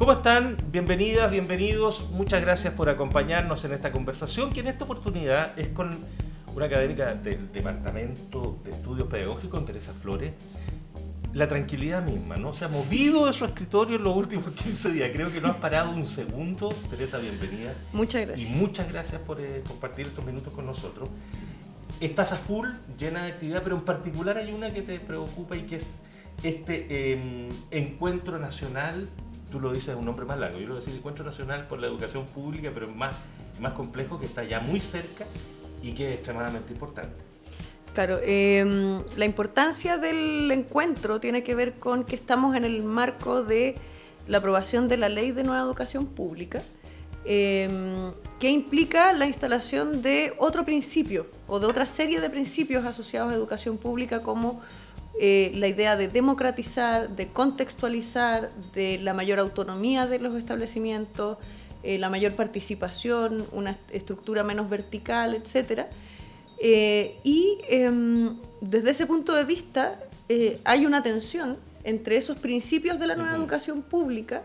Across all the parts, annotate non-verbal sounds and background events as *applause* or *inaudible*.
¿Cómo están? Bienvenidas, bienvenidos. Muchas gracias por acompañarnos en esta conversación, que en esta oportunidad es con una académica del Departamento de Estudios Pedagógicos, Teresa Flores. La tranquilidad misma, ¿no? Se ha movido de su escritorio en los últimos *laughs* 15 días. Creo que no has parado un segundo. Teresa, bienvenida. Muchas gracias. Y muchas gracias por eh, compartir estos minutos con nosotros. Estás a full, llena de actividad, pero en particular hay una que te preocupa y que es este em, encuentro nacional, tú lo dices un nombre más largo, yo lo voy a decir encuentro nacional por la educación pública, pero más, más complejo, que está ya muy cerca y que es extremadamente importante. Claro, em, la importancia del encuentro tiene que ver con que estamos en el marco de la aprobación de la ley de nueva educación pública, em, que implica la instalación de otro principio o de otra serie de principios asociados a educación pública como eh, la idea de democratizar, de contextualizar, de la mayor autonomía de los establecimientos, eh, la mayor participación, una estructura menos vertical, etc. Eh, y em, desde ese punto de vista hay una tensión entre esos principios de la nueva educación pública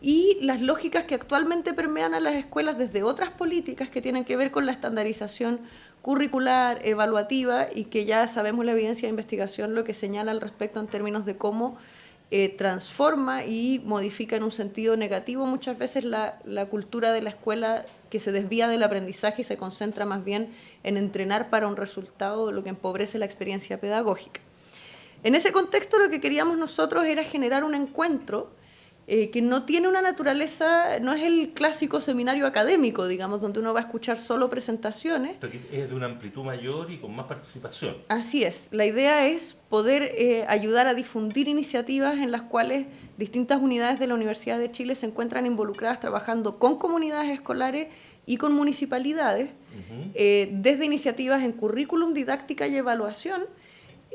y las lógicas que actualmente permean a las escuelas desde otras políticas que tienen que ver con la estandarización curricular, evaluativa y que ya sabemos la evidencia de investigación lo que señala al respecto en términos de cómo eh, transforma y modifica en un sentido negativo muchas veces la, la, cultura de la escuela que se desvía del aprendizaje y se concentra más bien en entrenar para un resultado, lo que empobrece la experiencia pedagógica. En ese contexto lo que queríamos nosotros era generar un encuentro eh, que no tiene una naturaleza, no es el clásico seminario académico, digamos, donde uno va a escuchar solo presentaciones. Pero es de una amplitud mayor y con más participación. Así es. La idea es poder eh, ayudar a difundir iniciativas en las cuales distintas unidades de la Universidad de Chile se encuentran involucradas trabajando con comunidades escolares y con municipalidades, eh, desde iniciativas en currículum, didáctica y evaluación,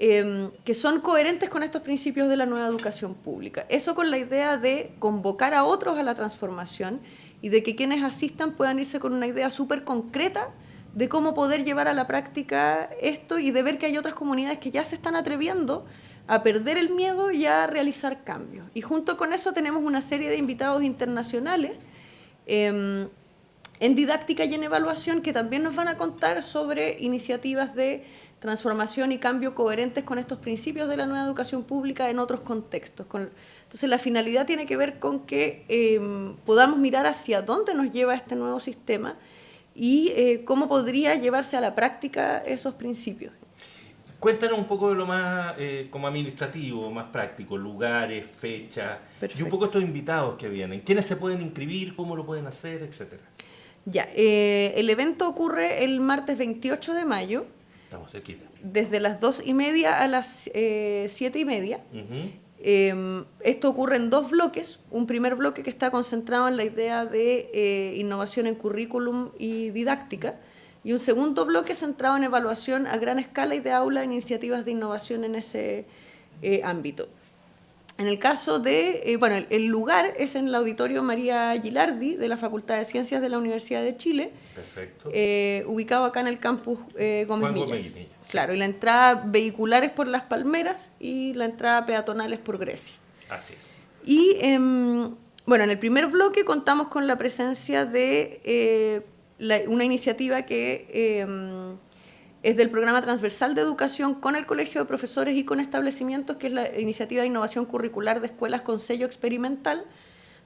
Em, que son coherentes con estos principios de la nueva educación pública. Eso con la idea de convocar a otros a la transformación y de que quienes asistan puedan irse con una idea súper concreta de cómo poder llevar a la práctica esto y de ver que hay otras comunidades que ya se están atreviendo a perder el miedo y a realizar cambios. Y junto con eso tenemos una serie de invitados internacionales em, en didáctica y en evaluación que también nos van a contar sobre iniciativas de transformación y cambio coherentes con estos principios de la nueva educación pública en otros contextos. entonces la finalidad tiene que ver con que em, podamos mirar hacia dónde nos lleva este nuevo sistema y eh, cómo podría llevarse a la práctica esos principios. Cuéntanos un poco de lo más eh, como administrativo, más práctico, lugares, fechas y un poco estos invitados que vienen. ¿Quiénes se pueden inscribir? ¿Cómo lo pueden hacer? Etcétera. Ya, eh, el evento ocurre el martes 28 de mayo Estamos cerquita. Desde las dos y media a las eh, siete y media. Em, esto ocurre en dos bloques. Un primer bloque que está concentrado en la idea de eh, innovación en currículum y didáctica. Y un segundo bloque centrado en evaluación a gran escala y de aula en iniciativas de innovación en ese eh, ámbito. En el caso de, bueno, el, lugar es en el Auditorio María Gilardi de la Facultad de Ciencias de la Universidad de Chile, Perfecto. Eh, ubicado acá en el campus eh, Gómez, Gómez Claro, y la entrada vehicular es por Las Palmeras y la entrada peatonal es por Grecia. Así es. Y em, bueno, en el primer bloque contamos con la presencia de eh, una iniciativa que em, es del programa transversal de educación con el Colegio de Profesores y con establecimientos, que es la iniciativa de innovación curricular de escuelas con sello experimental,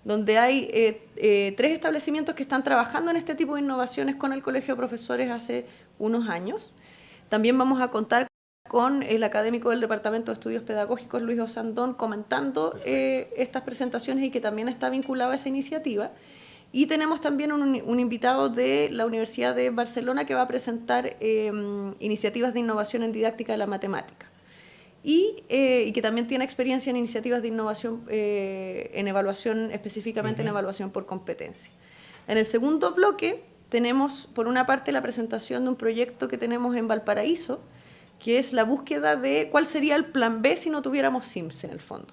donde hay eh, eh, tres establecimientos que están trabajando en este tipo de innovaciones con el Colegio de Profesores hace unos años. También vamos a contar con el académico del Departamento de Estudios Pedagógicos, Luis Osandón, comentando eh, estas presentaciones y que también está vinculado a esa iniciativa. Y tenemos también un, invitado de la Universidad de Barcelona que va a presentar em, iniciativas de innovación en didáctica de la matemática. Y, eh, que también tiene experiencia en iniciativas de innovación eh, en evaluación, específicamente en evaluación por competencia. En el segundo bloque tenemos, por una parte, la presentación de un proyecto que tenemos en Valparaíso, que es la búsqueda de cuál sería el plan B si no tuviéramos SIMS en el fondo.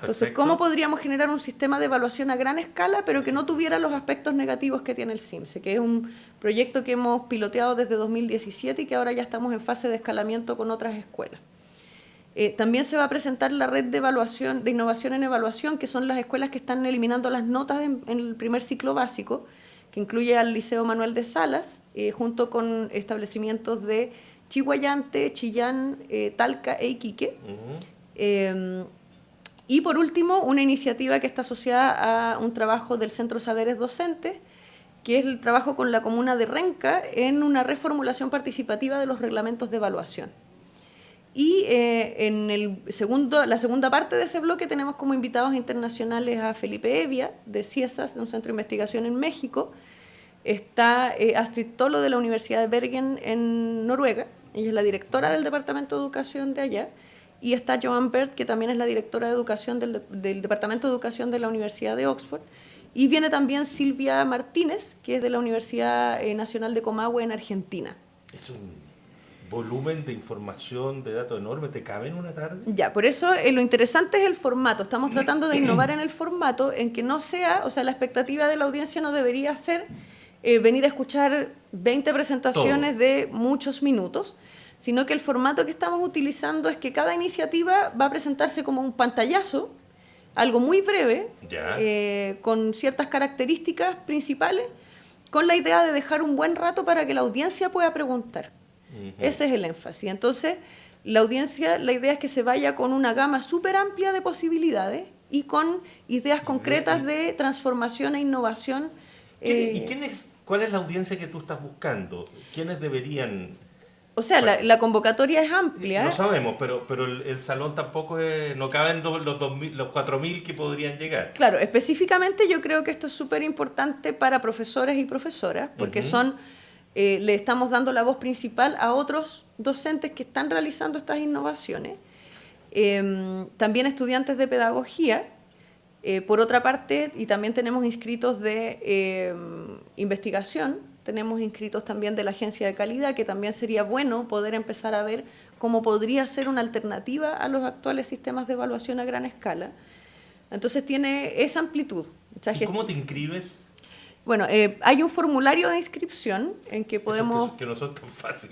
Entonces, ¿cómo podríamos generar un sistema de evaluación a gran escala, pero que no tuviera los aspectos negativos que tiene el CIMSE? Que es un proyecto que hemos piloteado desde 2017 y que ahora ya estamos en fase de escalamiento con otras escuelas. Eh, también se va a presentar la red de evaluación, de innovación en evaluación, que son las escuelas que están eliminando las notas en, el primer ciclo básico, que incluye al Liceo Manuel de Salas, eh, junto con establecimientos de Chihuayante, Chillán, eh, Talca e Iquique. Y por último, una iniciativa que está asociada a un trabajo del Centro Saberes Docentes, que es el trabajo con la comuna de Renca en una reformulación participativa de los reglamentos de evaluación. Y eh, en el segundo, la segunda parte de ese bloque tenemos como invitados internacionales a Felipe Evia, de CIESAS, de un centro de investigación en México. Está eh, Astrid Tolo, de la Universidad de Bergen, en Noruega. Ella es la directora del Departamento de Educación de allá. Y está Joan Bert, que también es la directora de Educación del, Departamento de Educación de la Universidad de Oxford. Y viene también Silvia Martínez, que es de la Universidad eh, Nacional de Comahue en Argentina. Es un volumen de información, de datos enorme, ¿te cabe en una tarde? Ya, por eso eh, lo interesante es el formato. Estamos tratando de innovar en el formato, en que no sea, o sea, la expectativa de la audiencia no debería ser eh, venir a escuchar 20 presentaciones de muchos minutos, sino que el formato que estamos utilizando es que cada iniciativa va a presentarse como un pantallazo, algo muy breve, eh, con ciertas características principales, con la idea de dejar un buen rato para que la audiencia pueda preguntar. Ese es el énfasis. Entonces, la audiencia, la idea es que se vaya con una gama súper amplia de posibilidades y con ideas concretas de transformación e innovación. ¿Y eh, quién es, cuál es la audiencia que tú estás buscando? ¿Quiénes deberían o sea, la, convocatoria es amplia. No sabemos, pero, pero el, salón tampoco es, no caben los, los 4.000 que podrían llegar. Claro, específicamente yo creo que esto es súper importante para profesores y profesoras, porque son eh, le estamos dando la voz principal a otros docentes que están realizando estas innovaciones. Em, también estudiantes de pedagogía, eh, por otra parte, y también tenemos inscritos de em, investigación, tenemos inscritos también de la agencia de calidad, que también sería bueno poder empezar a ver cómo podría ser una alternativa a los actuales sistemas de evaluación a gran escala. Entonces tiene esa amplitud. ¿Y cómo te inscribes? Bueno, eh, hay un formulario de inscripción en que podemos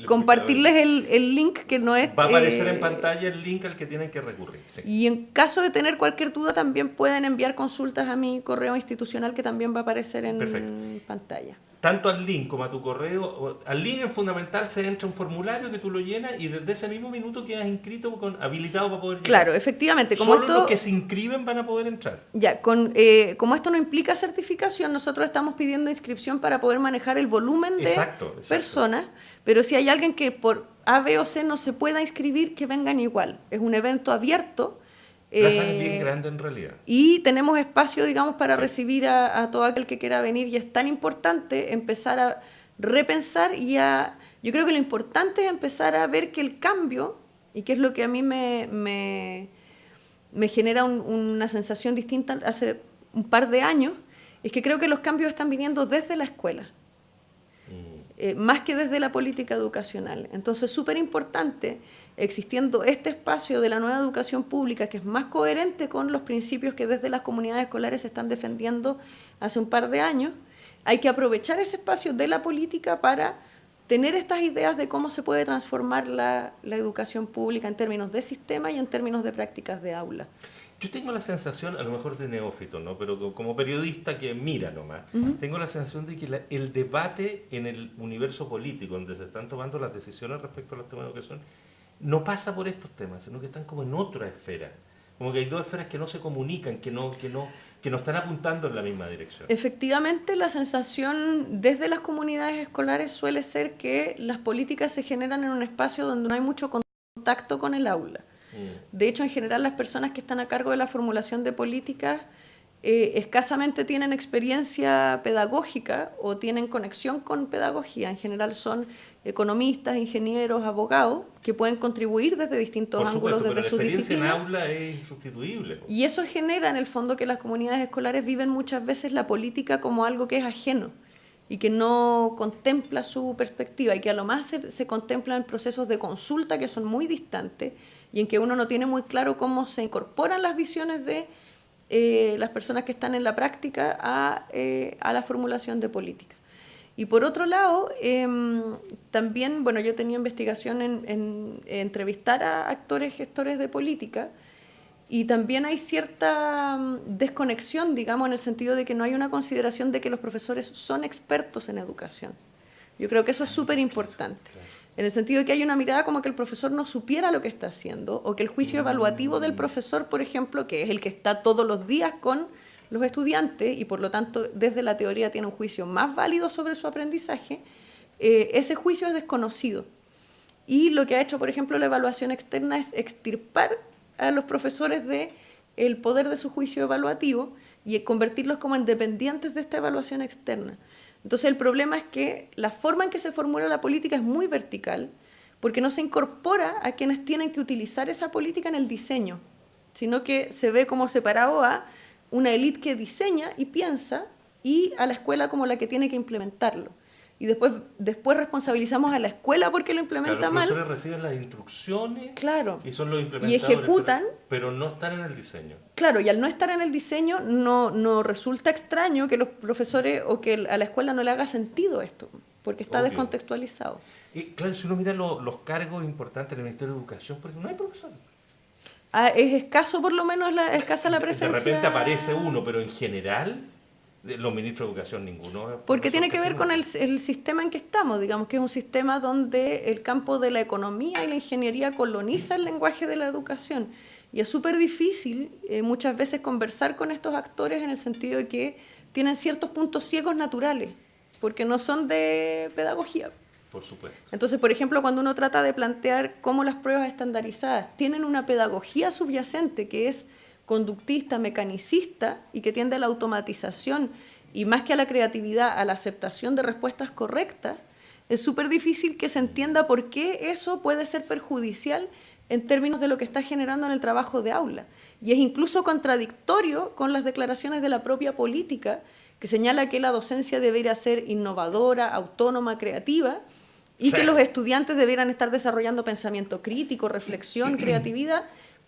compartirles el, link que no es... Va a aparecer en eh, pantalla el link al que tienen que recurrir. Y en caso de tener cualquier duda también pueden enviar consultas a mi correo institucional que también va a aparecer en pantalla tanto al link como a tu correo. Al link en fundamental se entra un formulario que tú lo llenas y desde ese mismo minuto quedas inscrito, con, habilitado para poder llegar. Claro, efectivamente. Como Solo los que se inscriben van a poder entrar. Ya, con, eh, como esto no implica certificación, nosotros estamos pidiendo inscripción para poder manejar el volumen de personas, pero si hay alguien que por A, B o C no se pueda inscribir, que vengan igual. Es un evento abierto Plaza es bien eh, grande en realidad. Y tenemos espacio, digamos, para recibir a, todo aquel que quiera venir y es tan importante empezar a repensar y a... Yo creo que lo importante es empezar a ver que el cambio, y que es lo que a mí me, me, genera una sensación distinta hace un par de años, es que creo que los cambios están viniendo desde la escuela. Mm. Eh, más que desde la política educacional. Entonces, súper importante existiendo este espacio de la nueva educación pública que es más coherente con los principios que desde las comunidades escolares se están defendiendo hace un par de años, hay que aprovechar ese espacio de la política para tener estas ideas de cómo se puede transformar la, educación pública en términos de sistema y en términos de prácticas de aula. Yo tengo la sensación, a lo mejor de neófito, ¿no? pero como periodista que mira nomás, tengo la sensación de que el debate en el universo político, donde se están tomando las decisiones respecto a los temas de educación, no pasa por estos temas, sino que están como en otra esfera. Como que hay dos esferas que no se comunican, que no, que no, que no están apuntando en la misma dirección. Efectivamente, la sensación desde las comunidades escolares suele ser que las políticas se generan en un espacio donde no hay mucho contacto con el aula. Mm. De hecho, en general, las personas que están a cargo de la formulación de políticas eh, escasamente tienen experiencia pedagógica o tienen conexión con pedagogía. En general son economistas, ingenieros, abogados, que pueden contribuir desde distintos ángulos desde su disciplina. en aula es insustituible. Y eso genera en el fondo que las comunidades escolares viven muchas veces la política como algo que es ajeno y que no contempla su perspectiva y que a lo más se, se contemplan procesos de consulta que son muy distantes y en que uno no tiene muy claro cómo se incorporan las visiones de eh, las personas que están en la práctica a, eh, a la formulación de política. Y por otro lado, em, también, bueno, yo tenía investigación en, entrevistar a actores, gestores de política, y también hay cierta mm, desconexión, digamos, en el sentido de que no hay una consideración de que los profesores son expertos en educación. Yo creo que eso es súper importante. En el sentido de que hay una mirada como que el profesor no supiera lo que está haciendo, o que el juicio evaluativo del profesor, por ejemplo, que es el que está todos los días con los estudiantes y por lo tanto desde la teoría tiene un juicio más válido sobre su aprendizaje, eh, ese juicio es desconocido. Y lo que ha hecho, por ejemplo, la evaluación externa es extirpar a los profesores de el poder de su juicio evaluativo y convertirlos como independientes de esta evaluación externa. Entonces el problema es que la forma en que se formula la política es muy vertical, porque no se incorpora a quienes tienen que utilizar esa política en el diseño, sino que se ve como separado a una élite que diseña y piensa y a la escuela como la que tiene que implementarlo y después, después responsabilizamos a la escuela porque lo implementa claro, mal. Los profesores reciben las instrucciones claro. y son los implementadores. Y ejecutan. Pero, no están en el diseño. Claro, y al no estar en el diseño no, no resulta extraño que los profesores o que a la escuela no le haga sentido esto, porque está descontextualizado. Y claro, si uno mira los cargos importantes del Ministerio de Educación, porque no hay profesores. Ah, es escaso por lo menos la, escasa la presencia. De repente aparece uno, pero en general los ministros de educación ninguno. Porque tiene que ver con el, el, sistema en que estamos, digamos que es un sistema donde el campo de la economía y la ingeniería coloniza el lenguaje de la educación. Y es súper difícil eh, muchas veces conversar con estos actores en el sentido de que tienen ciertos puntos ciegos naturales, porque no son de pedagogía. Por supuesto. Entonces, por ejemplo, cuando uno trata de plantear cómo las pruebas estandarizadas tienen una pedagogía subyacente que es conductista, mecanicista y que tiende a la automatización y más que a la creatividad, a la aceptación de respuestas correctas, es súper difícil que se entienda por qué eso puede ser perjudicial en términos de lo que está generando en el trabajo de aula. Y es incluso contradictorio con las declaraciones de la propia política, que señala que la docencia debería ser innovadora, autónoma, creativa, y que los estudiantes debieran estar desarrollando pensamiento crítico, reflexión, *clears throat* creatividad,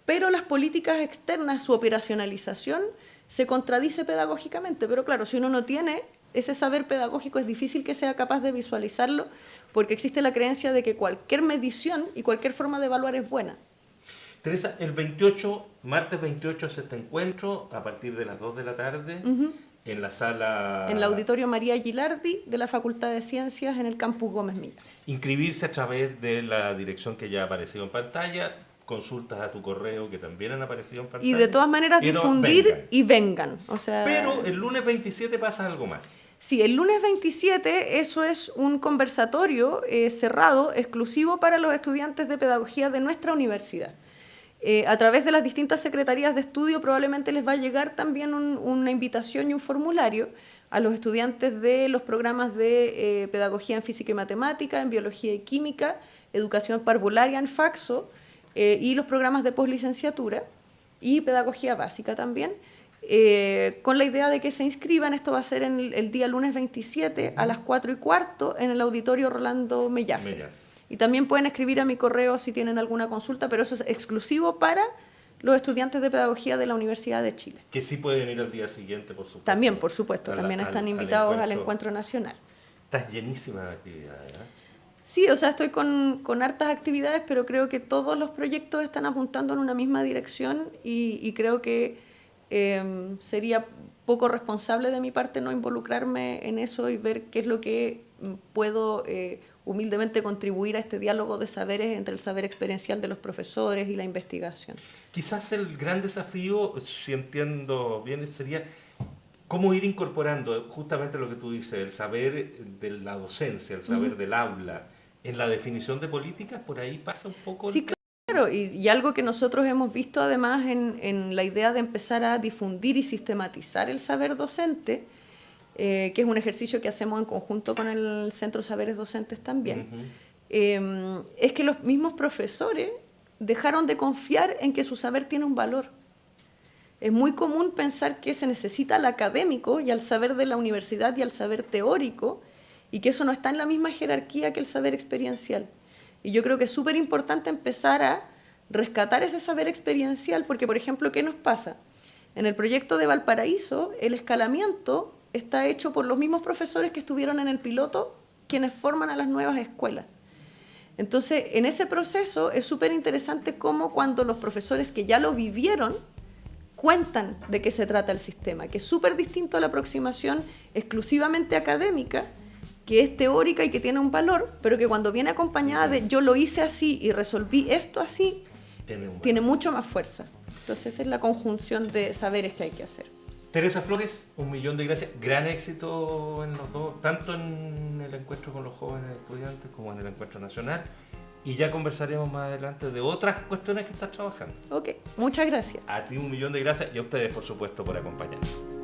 pero las políticas externas, su operacionalización, se contradice pedagógicamente. Pero claro, si uno no tiene ese saber pedagógico, es difícil que sea capaz de visualizarlo, porque existe la creencia de que cualquier medición y cualquier forma de evaluar es buena. Teresa, el 28, martes 28 es este encuentro, a partir de las 2 de la tarde, en la sala... En el auditorio María Gilardi de la Facultad de Ciencias en el Campus Gómez Millas. Inscribirse a través de la dirección que ya ha aparecido en pantalla, consultas a tu correo que también han aparecido en pantalla. Y de todas maneras difundir y vengan. O sea, Pero el lunes 27 pasa algo más. Sí, el lunes 27 eso es un conversatorio eh, cerrado, exclusivo para los estudiantes de pedagogía de nuestra universidad. Eh, a través de las distintas secretarías de estudio probablemente les va a llegar también una invitación y un formulario a los estudiantes de los programas de eh, pedagogía en física y matemática, en biología y química, educación parvularia en faxo, eh, y los programas de poslicenciatura y pedagogía básica también, eh, con la idea de que se inscriban, esto va a ser en el, día lunes 27 a las 4 y cuarto en el auditorio Rolando Mellafe. Y también pueden escribir a mi correo si tienen alguna consulta, pero eso es exclusivo para los estudiantes de pedagogía de la Universidad de Chile. Que sí pueden ir al día siguiente, por supuesto. También, por supuesto, también están invitados al encuentro, nacional. Estás llenísima de actividades. ¿eh? Sí, o sea, estoy con, con, hartas actividades, pero creo que todos los proyectos están apuntando en una misma dirección y, creo que em, sería poco responsable de mi parte no involucrarme en eso y ver qué es lo que puedo eh, humildemente contribuir a este diálogo de saberes entre el saber experiencial de los profesores y la investigación. Quizás el gran desafío, si entiendo bien, sería cómo ir incorporando justamente lo que tú dices, el saber de la docencia, el saber del aula, en la definición de políticas, por ahí pasa un poco... Sí, claro, y, algo que nosotros hemos visto además en, en, la idea de empezar a difundir y sistematizar el saber docente, eh, que es un ejercicio que hacemos en conjunto con el Centro Saberes Docentes también, em, es que los mismos profesores dejaron de confiar en que su saber tiene un valor. Es muy común pensar que se necesita al académico y al saber de la universidad y al saber teórico, y que eso no está en la misma jerarquía que el saber experiencial. Y yo creo que es súper importante empezar a rescatar ese saber experiencial, porque, por ejemplo, ¿qué nos pasa? En el proyecto de Valparaíso, el escalamiento está hecho por los mismos profesores que estuvieron en el piloto, quienes forman a las nuevas escuelas. Entonces, en ese proceso es súper interesante cómo cuando los profesores que ya lo vivieron cuentan de qué se trata el sistema, que es súper distinto a la aproximación exclusivamente académica, que es teórica y que tiene un valor, pero que cuando viene acompañada de yo lo hice así y resolví esto así, tiene, tiene mucho más fuerza. Entonces esa es la conjunción de saberes que hay que hacer. Teresa Flores, un millón de gracias. Gran éxito en los dos, tanto en el encuentro con los jóvenes estudiantes como en el encuentro nacional. Y ya conversaremos más adelante de otras cuestiones que estás trabajando. Ok, muchas gracias. A ti un millón de gracias y a ustedes, por supuesto, por acompañarnos.